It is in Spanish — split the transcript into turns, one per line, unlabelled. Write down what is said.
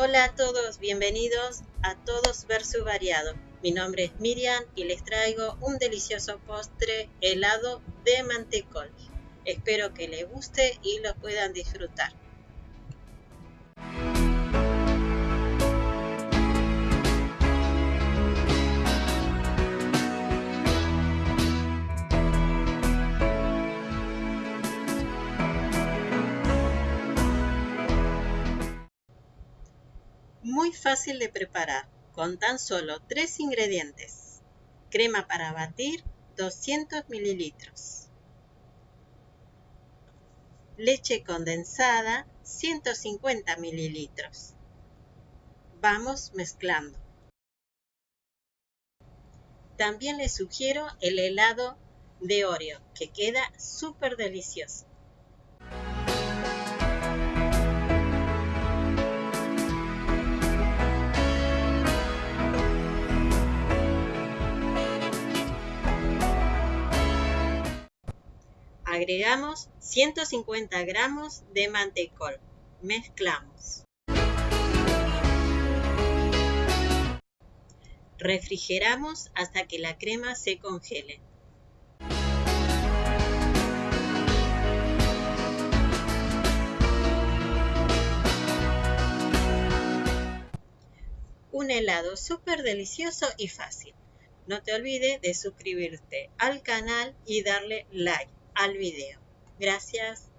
Hola a todos, bienvenidos a Todos Versus Variado. Mi nombre es Miriam y les traigo un delicioso postre helado de mantecol. Espero que les guste y lo puedan disfrutar. Muy fácil de preparar, con tan solo tres ingredientes. Crema para batir, 200 mililitros. Leche condensada, 150 mililitros. Vamos mezclando. También les sugiero el helado de Oreo, que queda súper delicioso. Agregamos 150 gramos de mantecol. Mezclamos. Refrigeramos hasta que la crema se congele. Un helado súper delicioso y fácil. No te olvides de suscribirte al canal y darle like al video. Gracias.